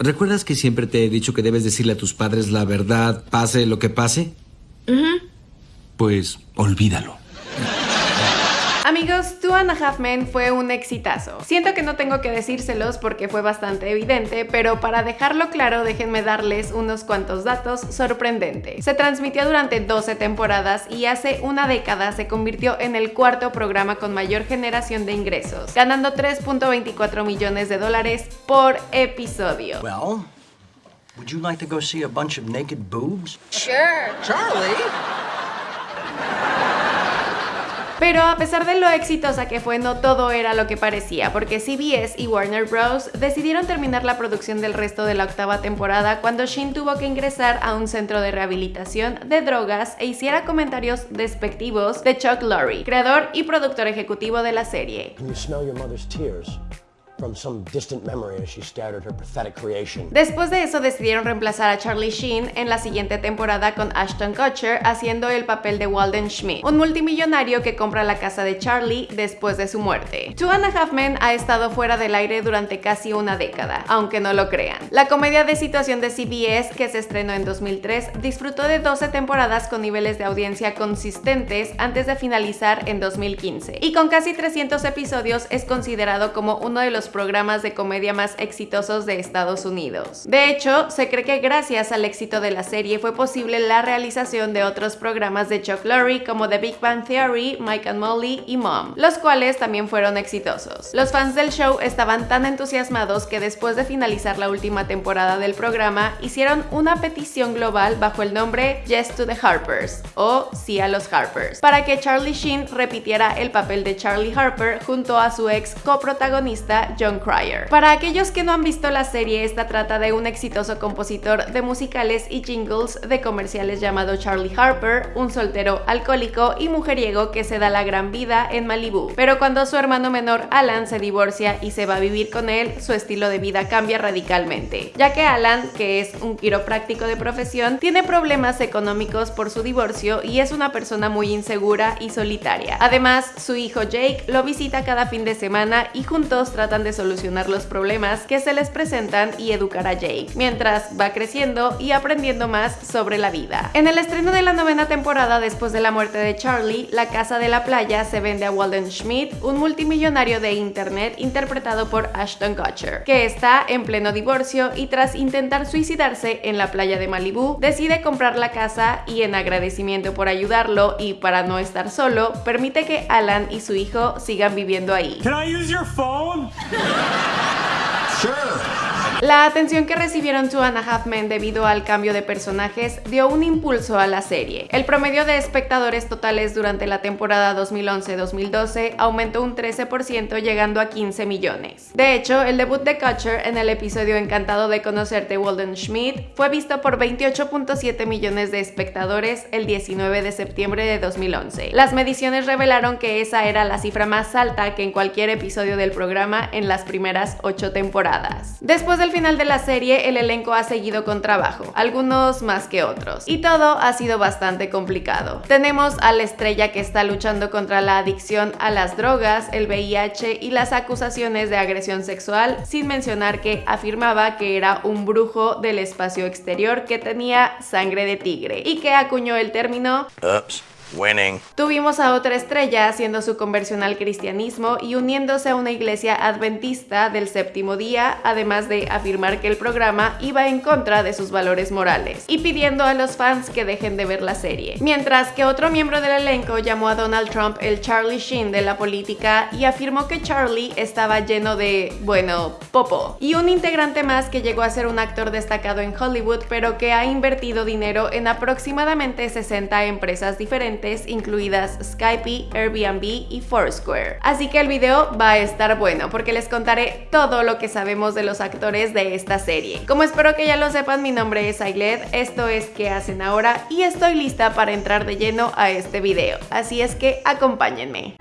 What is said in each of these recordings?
¿recuerdas que siempre te he dicho que debes decirle a tus padres la verdad, pase lo que pase? Pues olvídalo. Amigos, Two and a Half Men fue un exitazo. Siento que no tengo que decírselos porque fue bastante evidente, pero para dejarlo claro déjenme darles unos cuantos datos sorprendentes. Se transmitió durante 12 temporadas y hace una década se convirtió en el cuarto programa con mayor generación de ingresos, ganando 3.24 millones de dólares por episodio. Well, would you like to go see a bunch of naked boobs? Sure. Charlie? Pero a pesar de lo exitosa que fue, no todo era lo que parecía, porque CBS y Warner Bros. decidieron terminar la producción del resto de la octava temporada cuando Shin tuvo que ingresar a un centro de rehabilitación de drogas e hiciera comentarios despectivos de Chuck Lorre, creador y productor ejecutivo de la serie. Can you smell your mother's tears? From some distant memory as she stared at her pathetic creation. Después de eso decidieron reemplazar a Charlie Sheen en la siguiente temporada con Ashton Kutcher haciendo el papel de Walden Schmidt, un multimillonario que compra la casa de Charlie después de su muerte. Two and a Half Men ha estado fuera del aire durante casi una década, aunque no lo crean. La comedia de situación de CBS, que se estrenó en 2003, disfrutó de 12 temporadas con niveles de audiencia consistentes antes de finalizar en 2015, y con casi 300 episodios es considerado como uno de los programas de comedia más exitosos de Estados Unidos. De hecho, se cree que gracias al éxito de la serie fue posible la realización de otros programas de Chuck Lorre como The Big Bang Theory, Mike and Molly y Mom, los cuales también fueron exitosos. Los fans del show estaban tan entusiasmados que después de finalizar la última temporada del programa, hicieron una petición global bajo el nombre Yes to the Harpers o Sí a los Harpers, para que Charlie Sheen repitiera el papel de Charlie Harper junto a su ex coprotagonista John Cryer. Para aquellos que no han visto la serie, esta trata de un exitoso compositor de musicales y jingles de comerciales llamado Charlie Harper, un soltero alcohólico y mujeriego que se da la gran vida en Malibu. Pero cuando su hermano menor Alan se divorcia y se va a vivir con él, su estilo de vida cambia radicalmente, ya que Alan, que es un quiropráctico de profesión, tiene problemas económicos por su divorcio y es una persona muy insegura y solitaria. Además, su hijo Jake lo visita cada fin de semana y juntos tratan de solucionar los problemas que se les presentan y educar a Jake, mientras va creciendo y aprendiendo más sobre la vida. En el estreno de la novena temporada después de la muerte de Charlie, la casa de la playa se vende a Walden Schmidt, un multimillonario de internet interpretado por Ashton Kutcher, que está en pleno divorcio y tras intentar suicidarse en la playa de Malibu, decide comprar la casa y en agradecimiento por ayudarlo y para no estar solo, permite que Alan y su hijo sigan viviendo ahí. Can I use your sure. La atención que recibieron Two and a Half Men debido al cambio de personajes dio un impulso a la serie. El promedio de espectadores totales durante la temporada 2011-2012 aumentó un 13% llegando a 15 millones. De hecho, el debut de Kutcher en el episodio Encantado de conocerte Walden Schmidt fue visto por 28.7 millones de espectadores el 19 de septiembre de 2011. Las mediciones revelaron que esa era la cifra más alta que en cualquier episodio del programa en las primeras 8 temporadas. Después del final de la serie, el elenco ha seguido con trabajo, algunos más que otros, y todo ha sido bastante complicado. Tenemos a la estrella que está luchando contra la adicción a las drogas, el VIH y las acusaciones de agresión sexual, sin mencionar que afirmaba que era un brujo del espacio exterior que tenía sangre de tigre y que acuñó el término. Tuvimos a otra estrella haciendo su conversión al cristianismo y uniéndose a una iglesia adventista del séptimo día, además de afirmar que el programa iba en contra de sus valores morales y pidiendo a los fans que dejen de ver la serie. Mientras que otro miembro del elenco llamó a Donald Trump el Charlie Sheen de la política y afirmó que Charlie estaba lleno de, bueno, popo. Y un integrante más que llegó a ser un actor destacado en Hollywood pero que ha invertido dinero en aproximadamente 60 empresas diferentes incluidas Skype, Airbnb y Foursquare. Así que el video va a estar bueno porque les contaré todo lo que sabemos de los actores de esta serie. Como espero que ya lo sepan, mi nombre es Ailed, esto es ¿Qué hacen ahora? y estoy lista para entrar de lleno a este video. Así es que acompáñenme.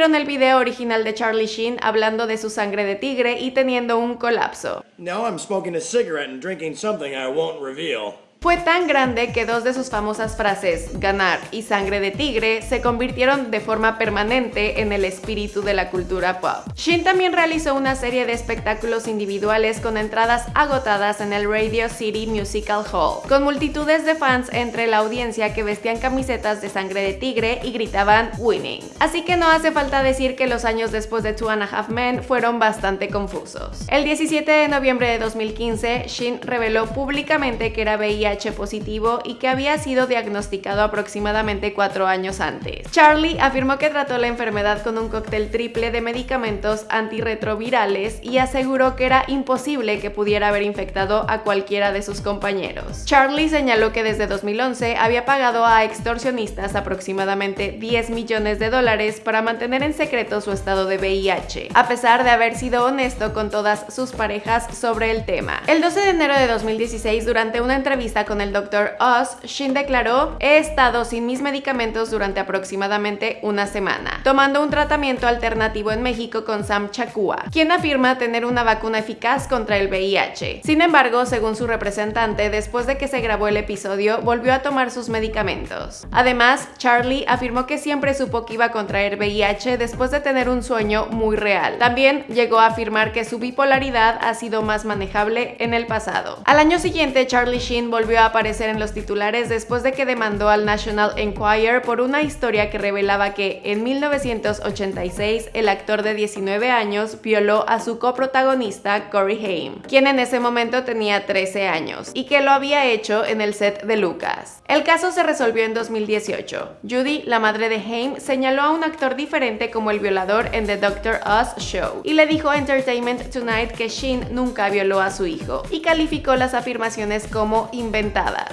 Vieron el video original de Charlie Sheen hablando de su sangre de tigre y teniendo un colapso. Now I'm smoking a cigarette and drinking something I won't reveal. Fue tan grande que dos de sus famosas frases, ganar y sangre de tigre, se convirtieron de forma permanente en el espíritu de la cultura pop. Shin también realizó una serie de espectáculos individuales con entradas agotadas en el Radio City Musical Hall, con multitudes de fans entre la audiencia que vestían camisetas de sangre de tigre y gritaban winning. Así que no hace falta decir que los años después de Two and a Half Men fueron bastante confusos. El 17 de noviembre de 2015, Shin reveló públicamente que era VIH positivo y que había sido diagnosticado aproximadamente cuatro años antes. Charlie afirmó que trató la enfermedad con un cóctel triple de medicamentos antirretrovirales y aseguró que era imposible que pudiera haber infectado a cualquiera de sus compañeros. Charlie señaló que desde 2011 había pagado a extorsionistas aproximadamente 10 millones de dólares para mantener en secreto su estado de VIH, a pesar de haber sido honesto con todas sus parejas sobre el tema. El 12 de enero de 2016, durante una entrevista con el Dr. Oz, Shin declaró, he estado sin mis medicamentos durante aproximadamente una semana, tomando un tratamiento alternativo en México con Sam Chakua, quien afirma tener una vacuna eficaz contra el VIH. Sin embargo, según su representante, después de que se grabó el episodio, volvió a tomar sus medicamentos. Además, Charlie afirmó que siempre supo que iba a contraer VIH después de tener un sueño muy real. También llegó a afirmar que su bipolaridad ha sido más manejable en el pasado. Al año siguiente, Charlie Sheen a aparecer en los titulares después de que demandó al National Enquirer por una historia que revelaba que en 1986 el actor de 19 años violó a su coprotagonista Corey Haim, quien en ese momento tenía 13 años, y que lo había hecho en el set de Lucas. El caso se resolvió en 2018. Judy, la madre de Haim, señaló a un actor diferente como el violador en The Dr. Oz Show y le dijo a Entertainment Tonight que Sheen nunca violó a su hijo y calificó las afirmaciones como inventadas.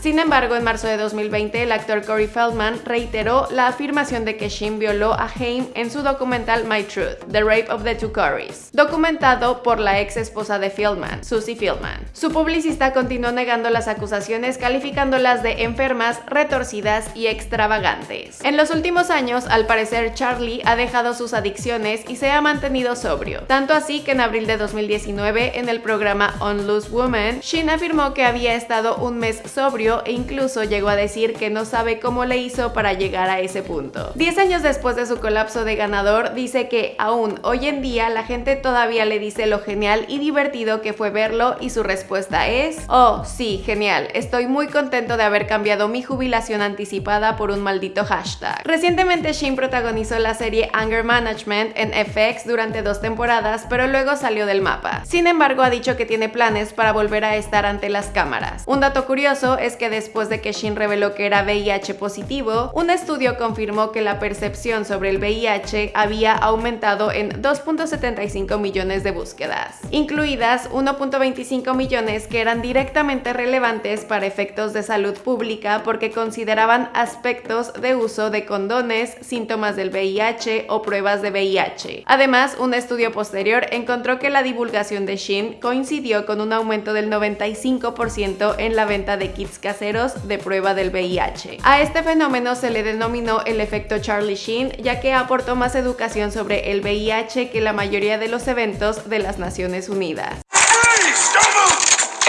Sin embargo, en marzo de 2020, el actor Corey Feldman reiteró la afirmación de que Shin violó a Haim en su documental My Truth, The Rape of the Two Corys, documentado por la ex esposa de Feldman, Susie Feldman. Su publicista continuó negando las acusaciones calificándolas de enfermas, retorcidas y extravagantes. En los últimos años, al parecer, Charlie ha dejado sus adicciones y se ha mantenido sobrio, tanto así que en abril de 2019, en el programa On Loose Woman, Shin afirmó que había estado un mes sobrio e incluso llegó a decir que no sabe cómo le hizo para llegar a ese punto. Diez años después de su colapso de ganador, dice que aún hoy en día la gente todavía le dice lo genial y divertido que fue verlo y su respuesta es, oh sí, genial, estoy muy contento de haber cambiado mi jubilación anticipada por un maldito hashtag. Recientemente Shin protagonizó la serie Anger Management en FX durante dos temporadas, pero luego salió del mapa. Sin embargo, ha dicho que tiene planes para volver a estar ante las cámaras. Un dato curioso es que después de que Shin reveló que era VIH positivo, un estudio confirmó que la percepción sobre el VIH había aumentado en 2.75 millones de búsquedas, incluidas 1.25 millones que eran directamente relevantes para efectos de salud pública porque consideraban aspectos de uso de condones, síntomas del VIH o pruebas de VIH. Además, un estudio posterior encontró que la divulgación de Shin coincidió con un aumento del 95% en la venta de kits caseros de prueba del VIH. A este fenómeno se le denominó el efecto Charlie Sheen, ya que aportó más educación sobre el VIH que la mayoría de los eventos de las Naciones Unidas.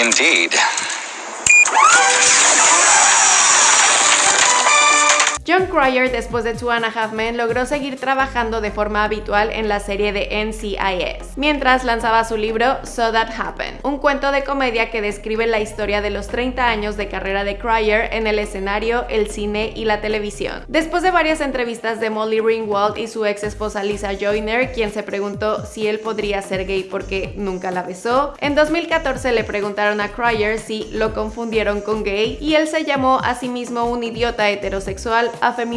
Indeed. Cryer, después de Two and a Half Men, logró seguir trabajando de forma habitual en la serie de NCIS, mientras lanzaba su libro So That Happened, un cuento de comedia que describe la historia de los 30 años de carrera de Cryer en el escenario, el cine y la televisión. Después de varias entrevistas de Molly Ringwald y su ex esposa Lisa Joyner, quien se preguntó si él podría ser gay porque nunca la besó, en 2014 le preguntaron a Cryer si lo confundieron con gay y él se llamó a sí mismo un idiota heterosexual afeminado.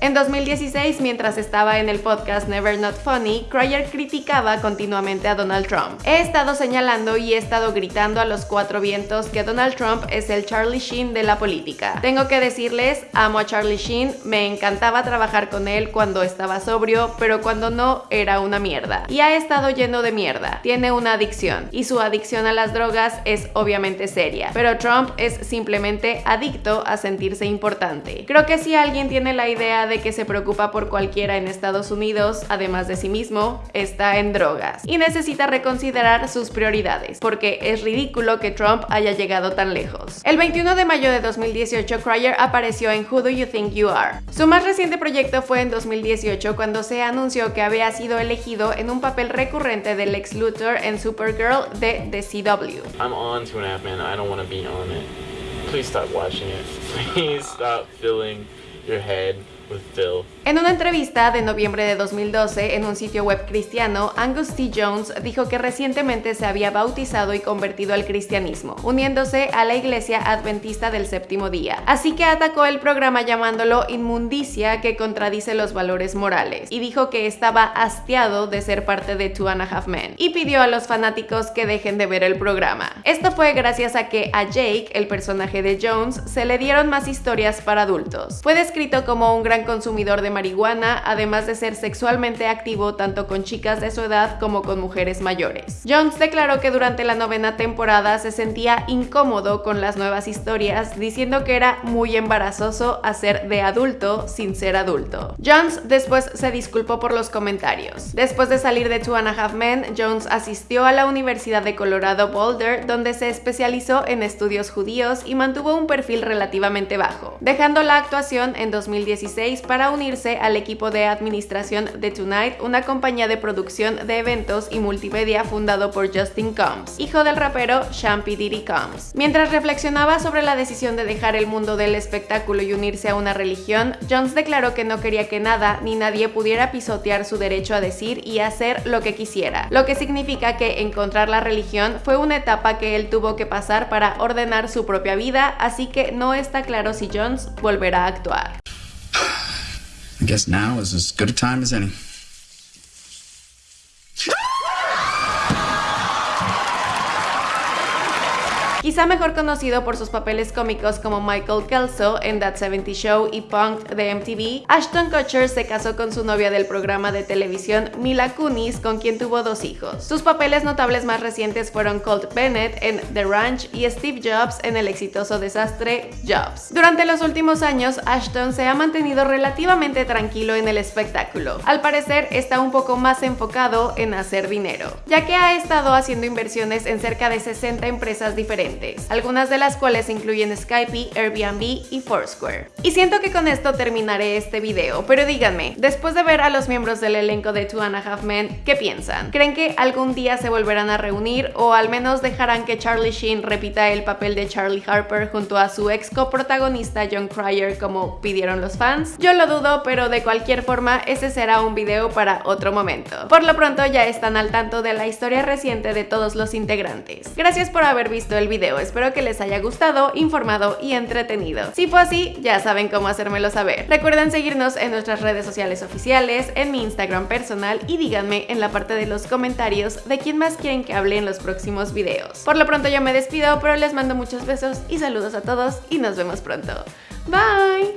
En 2016, mientras estaba en el podcast Never Not Funny, Cryer criticaba continuamente a Donald Trump. He estado señalando y he estado gritando a los cuatro vientos que Donald Trump es el Charlie Sheen de la política. Tengo que decirles, amo a Charlie Sheen, me encantaba trabajar con él cuando estaba sobrio, pero cuando no era una mierda. Y ha estado lleno de mierda. Tiene una adicción y su adicción a las drogas es obviamente seria, pero Trump es simplemente adicto a sentirse importante. Creo que si alguien quien la idea de que se preocupa por cualquiera en Estados Unidos, además de sí mismo, está en drogas y necesita reconsiderar sus prioridades, porque es ridículo que Trump haya llegado tan lejos. El 21 de mayo de 2018, Cryer apareció en Who Do You Think You Are. Su más reciente proyecto fue en 2018 cuando se anunció que había sido elegido en un papel recurrente del ex Luthor en Supergirl de The CW. I'm on Two and a Half. I don't want to be on it. Please stop watching it. Please stop filling your head with Phil. En una entrevista de noviembre de 2012 en un sitio web cristiano, Angus T. Jones dijo que recientemente se había bautizado y convertido al cristianismo, uniéndose a la iglesia adventista del séptimo día. Así que atacó el programa llamándolo inmundicia que contradice los valores morales, y dijo que estaba hastiado de ser parte de Two and a Half Men, y pidió a los fanáticos que dejen de ver el programa. Esto fue gracias a que a Jake, el personaje de Jones, se le dieron más historias para adultos. Fue descrito como un gran consumidor de marihuana, además de ser sexualmente activo tanto con chicas de su edad como con mujeres mayores. Jones declaró que durante la novena temporada se sentía incómodo con las nuevas historias, diciendo que era muy embarazoso hacer de adulto sin ser adulto. Jones después se disculpó por los comentarios. Después de salir de Two and a Half Men, Jones asistió a la Universidad de Colorado Boulder, donde se especializó en estudios judíos y mantuvo un perfil relativamente bajo, dejando la actuación en 2016 para unirse al equipo de administración de Tonight, una compañía de producción de eventos y multimedia fundado por Justin Combs, hijo del rapero Shampy Diddy Combs. Mientras reflexionaba sobre la decisión de dejar el mundo del espectáculo y unirse a una religión, Jones declaró que no quería que nada ni nadie pudiera pisotear su derecho a decir y hacer lo que quisiera, lo que significa que encontrar la religión fue una etapa que él tuvo que pasar para ordenar su propia vida, así que no está claro si Jones volverá a actuar. I guess now is as good a time as any. Quizá mejor conocido por sus papeles cómicos como Michael Kelso en That 70 Show y Punk de MTV, Ashton Kutcher se casó con su novia del programa de televisión Mila Kunis, con quien tuvo dos hijos. Sus papeles notables más recientes fueron Colt Bennett en The Ranch y Steve Jobs en el exitoso desastre Jobs. Durante los últimos años, Ashton se ha mantenido relativamente tranquilo en el espectáculo. Al parecer, está un poco más enfocado en hacer dinero, ya que ha estado haciendo inversiones en cerca de 60 empresas diferentes algunas de las cuales incluyen Skype, Airbnb y Foursquare. Y siento que con esto terminaré este video, pero díganme, después de ver a los miembros del elenco de Two and a Half Men, ¿qué piensan? ¿Creen que algún día se volverán a reunir o al menos dejarán que Charlie Sheen repita el papel de Charlie Harper junto a su ex coprotagonista John Cryer como pidieron los fans? Yo lo dudo, pero de cualquier forma ese será un video para otro momento. Por lo pronto ya están al tanto de la historia reciente de todos los integrantes. Gracias por haber visto el Espero que les haya gustado, informado y entretenido. Si fue así, ya saben cómo hacérmelo saber. Recuerden seguirnos en nuestras redes sociales oficiales, en mi Instagram personal y díganme en la parte de los comentarios de quién más quieren que hable en los próximos videos. Por lo pronto yo me despido, pero les mando muchos besos y saludos a todos y nos vemos pronto. Bye!